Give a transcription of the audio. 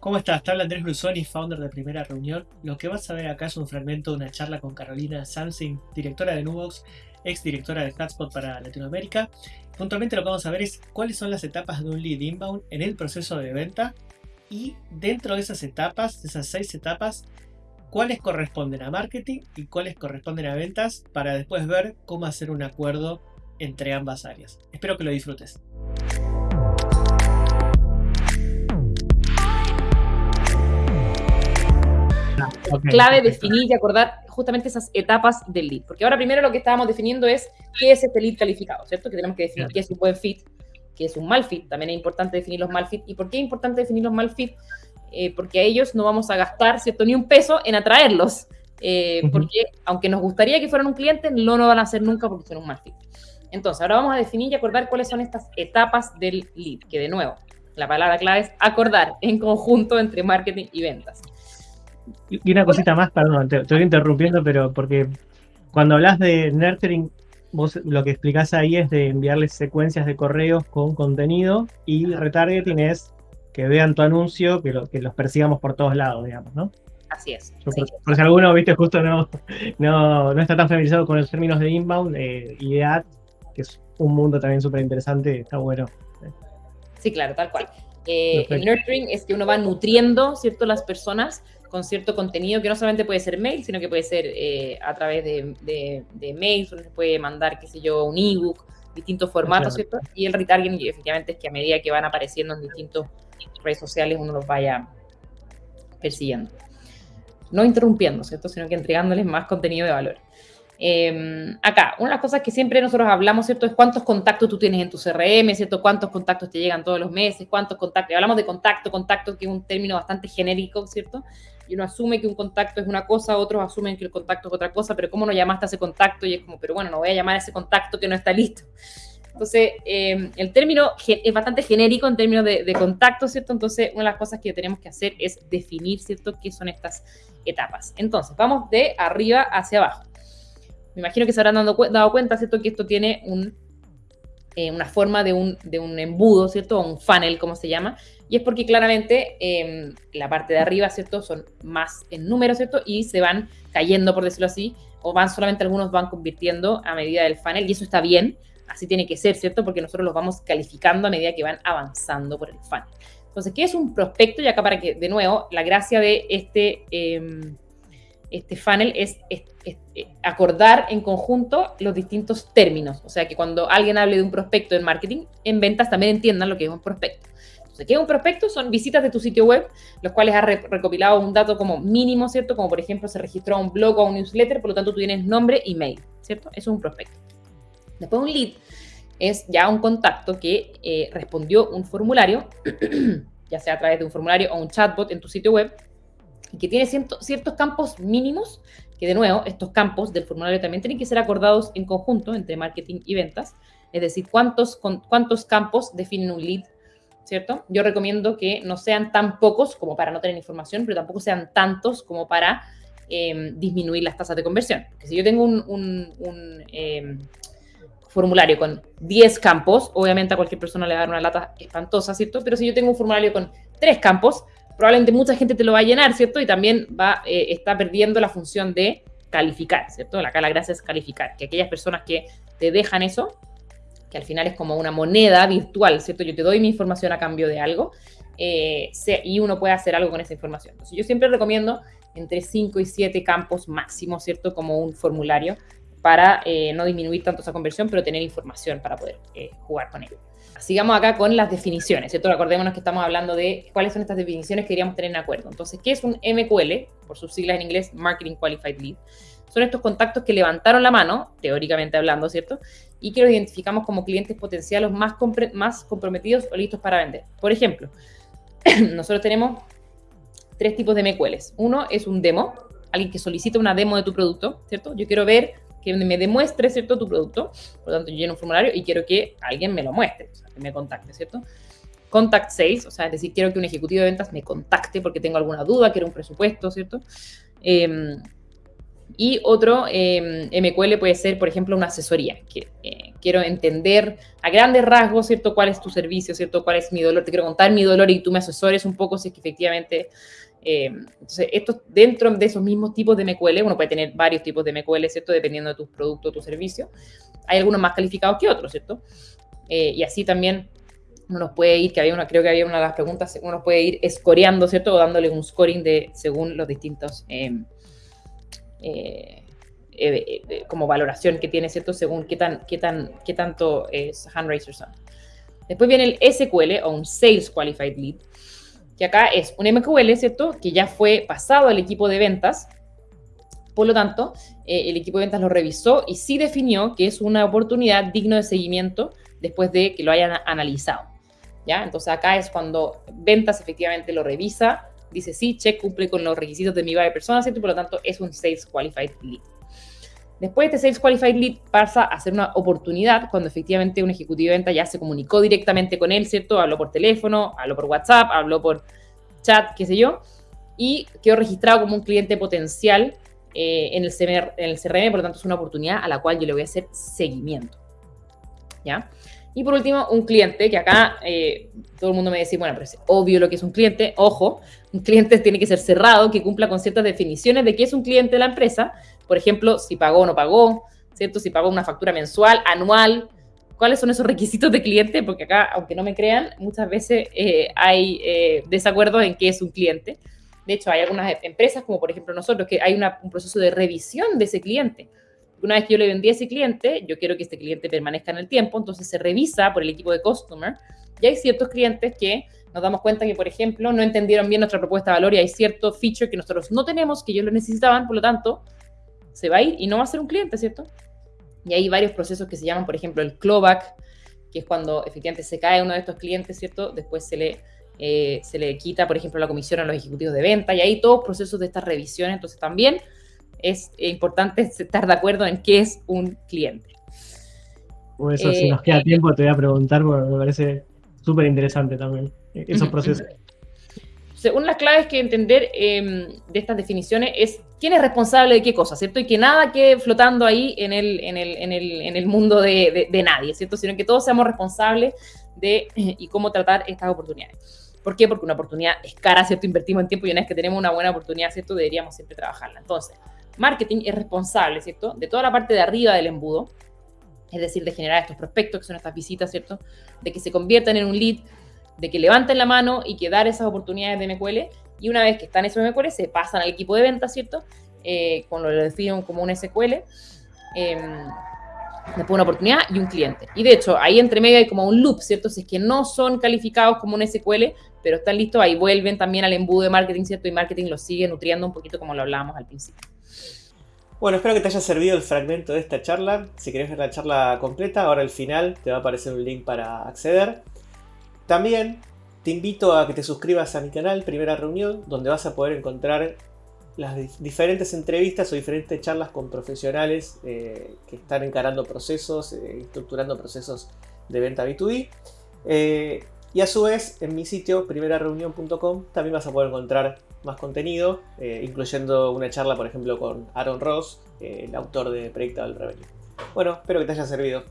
¿Cómo estás? Te habla Andrés Brusoni, founder de Primera Reunión. Lo que vas a ver acá es un fragmento de una charla con Carolina Samsing, directora de Nubox, ex directora de Hotspot para Latinoamérica. Puntualmente lo que vamos a ver es cuáles son las etapas de un lead inbound en el proceso de venta y dentro de esas etapas, de esas seis etapas, cuáles corresponden a marketing y cuáles corresponden a ventas para después ver cómo hacer un acuerdo entre ambas áreas. Espero que lo disfrutes. Clave definir y acordar justamente esas etapas del lead. Porque ahora primero lo que estábamos definiendo es qué es este lead calificado, ¿cierto? Que tenemos que definir qué es un buen fit, qué es un mal fit. También es importante definir los mal fit. ¿Y por qué es importante definir los mal fit? Eh, porque a ellos no vamos a gastar, ¿cierto? Ni un peso en atraerlos. Eh, porque aunque nos gustaría que fueran un cliente, no lo van a hacer nunca porque son un mal fit. Entonces, ahora vamos a definir y acordar cuáles son estas etapas del lead, que de nuevo, la palabra clave es acordar en conjunto entre marketing y ventas. Y una cosita más, perdón, te, estoy interrumpiendo, pero porque cuando hablas de nurturing, vos lo que explicás ahí es de enviarles secuencias de correos con contenido y retargeting es que vean tu anuncio, que, que los persigamos por todos lados, digamos, ¿no? Así es. por, si alguno, viste, justo no, no, no, está tan familiarizado con los términos de inbound eh, y de ad, que es un mundo también súper interesante, está bueno. Sí, claro, tal cual. Eh, el nurturing es que uno va nutriendo, ¿cierto?, las personas con cierto contenido que no solamente puede ser mail, sino que puede ser eh, a través de, de, de mails, uno se puede mandar, qué sé yo, un ebook, distintos formatos, ¿cierto? Y el retargeting efectivamente es que a medida que van apareciendo en distintas redes sociales uno los vaya persiguiendo. No interrumpiendo, ¿cierto? Sino que entregándoles más contenido de valor. Em, acá, una de las cosas que siempre nosotros hablamos, ¿cierto? Es cuántos contactos tú tienes en tu CRM, ¿cierto? Cuántos contactos te llegan todos los meses, cuántos contactos. Hablamos de contacto, contacto, que es un término bastante genérico, ¿cierto? Y uno asume que un contacto es una cosa, otros asumen que el contacto es otra cosa, pero ¿cómo no llamaste a ese contacto? Y es como, pero bueno, no voy a llamar a ese contacto que no está listo. Entonces, em, el término es bastante genérico en términos de, de, contacto, ¿cierto? Entonces, una de las cosas que tenemos que hacer es definir, ¿cierto?, qué son estas etapas. Entonces, vamos de arriba hacia abajo. Me imagino que se habrán dado, cuenta, ¿cierto? Que esto tiene eh, una forma de un, embudo, ¿cierto? Un funnel, como se llama. Y es porque claramente eh, la parte de arriba, ¿cierto? Son más en número, ¿cierto? Y se van cayendo, por decirlo así, o van solamente algunos van convirtiendo a medida del funnel, y eso está bien, así tiene que ser, ¿cierto? Porque nosotros los vamos calificando a medida que van avanzando por el funnel. Entonces, ¿qué es un prospecto? Y acá para que, de nuevo, la gracia de este... Eh, este funnel es, eh, acordar en conjunto los distintos términos. O sea, que cuando alguien hable de un prospecto en marketing, en ventas también entiendan lo que es un prospecto. Entonces, ¿qué es un prospecto? Son visitas de tu sitio web, los cuales has recopilado un dato como mínimo, ¿cierto? Como por ejemplo se registró un blog o un newsletter, por lo tanto tú tienes nombre y mail, ¿cierto? Eso es un prospecto. Después un lead es ya un contacto que eh, respondió un formulario, ya sea a través de un formulario o un chatbot en tu sitio web, y que tiene ciertos campos mínimos, que de nuevo, estos campos del formulario también tienen que ser acordados en conjunto entre marketing y ventas, es decir, cuántos, cuántos campos definen un lead, ¿cierto? Yo recomiendo que no sean tan pocos como para no tener información, pero tampoco sean tantos como para em, disminuir las tasas de conversión. Porque si yo tengo un, em, formulario con 10 campos, obviamente a cualquier persona le va a dar una lata espantosa, ¿cierto? Pero si yo tengo un formulario con 3 campos, probablemente mucha gente te lo va a llenar, ¿cierto? Y también va, eh, está perdiendo la función de calificar, ¿cierto? Acá la gracia es calificar, que aquellas personas que te dejan eso, que al final es como una moneda virtual, ¿cierto? Yo te doy mi información a cambio de algo eh, y uno puede hacer algo con esa información. Entonces, yo siempre recomiendo entre 5 y 7 campos máximo, ¿cierto? Como un formulario para eh, no disminuir tanto esa conversión, pero tener información para poder jugar con ello sigamos acá con las definiciones, ¿cierto? Acordémonos que estamos hablando de cuáles son estas definiciones que queríamos tener en acuerdo. Entonces, ¿qué es un MQL? Por sus siglas en inglés, Marketing Qualified Lead. Son estos contactos que levantaron la mano, teóricamente hablando, ¿cierto? Y que los identificamos como clientes potenciales más, más comprometidos o listos para vender. Por ejemplo, nosotros tenemos tres tipos de MQLs. Uno es un demo, alguien que solicita una demo de tu producto, ¿cierto? Yo quiero ver que me demuestre, ¿cierto?, tu producto. Por lo tanto, yo lleno un formulario y quiero que alguien me lo muestre, o sea, que me contacte, ¿cierto? Contact Sales, o sea, es decir, quiero que un ejecutivo de ventas me contacte porque tengo alguna duda, quiero un presupuesto, ¿cierto? Em, Y otro em, MQL puede ser, por ejemplo, una asesoría. Que, eh, quiero entender a grandes rasgos, ¿cierto? ¿Cuál es tu servicio, ¿cierto? ¿Cuál es mi dolor? Te quiero contar mi dolor y tú me asesores un poco si es que efectivamente... Em, entonces, esto dentro de esos mismos tipos de MQL, uno puede tener varios tipos de MQL, ¿cierto? Dependiendo de tus productos tu servicio. Hay algunos más calificados que otros, ¿cierto? Eh, y así también uno nos puede ir, que había una, creo que había una de las preguntas, uno nos puede ir escoreando, ¿cierto? O dándole un scoring de, según los distintos... Eh, eh, eh, como valoración que tiene, ¿cierto? Según qué, tan, qué, tan, qué tanto es hand son. Después viene el SQL o un Sales Qualified Lead, que acá es un MQL, ¿cierto? Que ya fue pasado al equipo de ventas. Por lo tanto, el equipo de ventas lo revisó y sí definió que es una oportunidad digno de seguimiento después de que lo hayan analizado. ¿Ya? Entonces acá es cuando ventas efectivamente lo revisa, dice sí, check, cumple con los requisitos de mi de persona, ¿cierto? por lo tanto es un Sales Qualified Lead. Después de este Sales Qualified Lead pasa a ser una oportunidad cuando efectivamente un ejecutivo de venta ya se comunicó directamente con él, ¿cierto? Habló por teléfono, habló por WhatsApp, habló por chat, qué sé yo, y quedó registrado como un cliente potencial eh, el en el CRM, por lo tanto es una oportunidad a la cual yo le voy a hacer seguimiento. ¿Ya? Y por último, un cliente, que acá eh, todo el mundo me dice, bueno, pero es obvio lo que es un cliente. Ojo, un cliente tiene que ser cerrado, que cumpla con ciertas definiciones de qué es un cliente de la empresa. Por ejemplo, si pagó o no pagó, ¿cierto? Si pagó una factura mensual, anual. ¿Cuáles son esos requisitos de cliente? Porque acá, aunque no me crean, muchas veces eh, hay eh, desacuerdos en qué es un cliente. De hecho, hay algunas empresas, como por ejemplo nosotros, que hay un proceso de revisión de ese cliente una vez que yo le vendí a ese cliente, yo quiero que este cliente permanezca en el tiempo, entonces se revisa por el equipo de customer y hay ciertos clientes que nos damos cuenta que, por ejemplo, no entendieron bien nuestra propuesta de valor y hay cierto feature que nosotros no tenemos, que ellos lo necesitaban, por lo tanto, se va a ir y no va a ser un cliente, ¿cierto? Y hay varios procesos que se llaman, por ejemplo, el clawback, que es cuando efectivamente se cae uno de estos clientes, ¿cierto? Después se le, eh, se le quita, por ejemplo, la comisión a los ejecutivos de venta y hay todos procesos de estas revisiones, entonces también es importante estar de acuerdo en qué es un cliente. Por eso, si nos queda eh, tiempo, te voy a preguntar, porque me parece súper interesante también eh, esos procesos. Según las claves que entender em, de estas definiciones es quién es responsable de qué cosa, ¿cierto? Y que nada quede flotando ahí en el, en el, en el, en el mundo de, de, nadie, ¿cierto? Sino que todos seamos responsables de y cómo tratar estas oportunidades. ¿Por qué? Porque una oportunidad es cara, ¿cierto? Invertimos en tiempo y una vez que tenemos una buena oportunidad, ¿cierto? Deberíamos siempre trabajarla. Entonces, marketing es responsable, ¿cierto? De toda la parte de arriba del embudo, es decir, de generar estos prospectos, que son estas visitas, ¿cierto? De que se conviertan en un lead, de que levanten la mano y que dar esas oportunidades de MQL. Y una vez que están esos MQL, se pasan al equipo de ventas, ¿cierto? Eh, con lo que definen como un SQL. Eh, después una oportunidad y un cliente. Y de hecho, ahí entre medio hay como un loop, ¿cierto? Si es que no son calificados como un SQL, pero están listos, ahí vuelven también al embudo de marketing, ¿cierto? Y marketing los sigue nutriendo un poquito como lo hablábamos al principio. Bueno, espero que te haya servido el fragmento de esta charla. Si querés ver la charla completa, ahora al final te va a aparecer un link para acceder. También te invito a que te suscribas a mi canal Primera Reunión, donde vas a poder encontrar las diferentes entrevistas o diferentes charlas con profesionales eh, que están encarando procesos, eh, estructurando procesos de venta B2B. Eh, y a su vez, en mi sitio, primerareunión.com, también vas a poder encontrar más contenido, eh, incluyendo una charla, por ejemplo, con Aaron Ross, eh, el autor de Predictable Revenue. Bueno, espero que te haya servido.